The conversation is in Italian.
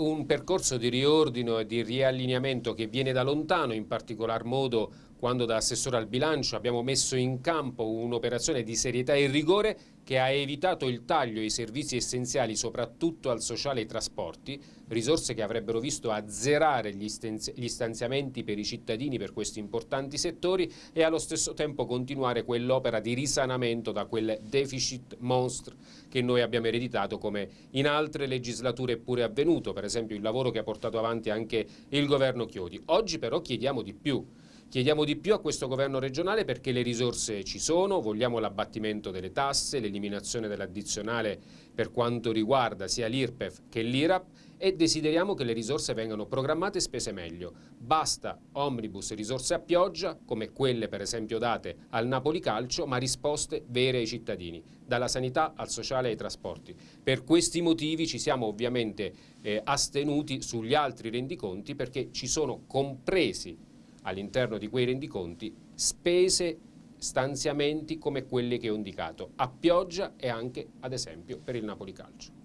Un percorso di riordino e di riallineamento che viene da lontano, in particolar modo quando da assessore al bilancio abbiamo messo in campo un'operazione di serietà e rigore che ha evitato il taglio ai servizi essenziali, soprattutto al sociale e ai trasporti, risorse che avrebbero visto azzerare gli, stanziamenti per i cittadini per questi importanti settori e allo stesso tempo continuare quell'opera di risanamento da quel deficit monster che noi abbiamo ereditato come in altre legislature pure avvenuto, per esempio il lavoro che ha portato avanti anche il governo Chiodi. Oggi però chiediamo di più. Chiediamo di più a questo governo regionale perché le risorse ci sono, vogliamo l'abbattimento delle tasse, l'eliminazione dell'addizionale per quanto riguarda sia l'IRPEF che l'IRAP e desideriamo che le risorse vengano programmate e spese meglio. Basta omnibus risorse a pioggia, come quelle per esempio date al Napoli Calcio, ma risposte vere ai cittadini, dalla sanità al sociale ai trasporti. Per questi motivi ci siamo ovviamente eh, astenuti sugli altri rendiconti perché ci sono compresi all'interno di quei rendiconti spese, stanziamenti come quelli che ho indicato, a pioggia e anche ad esempio per il Napoli Calcio.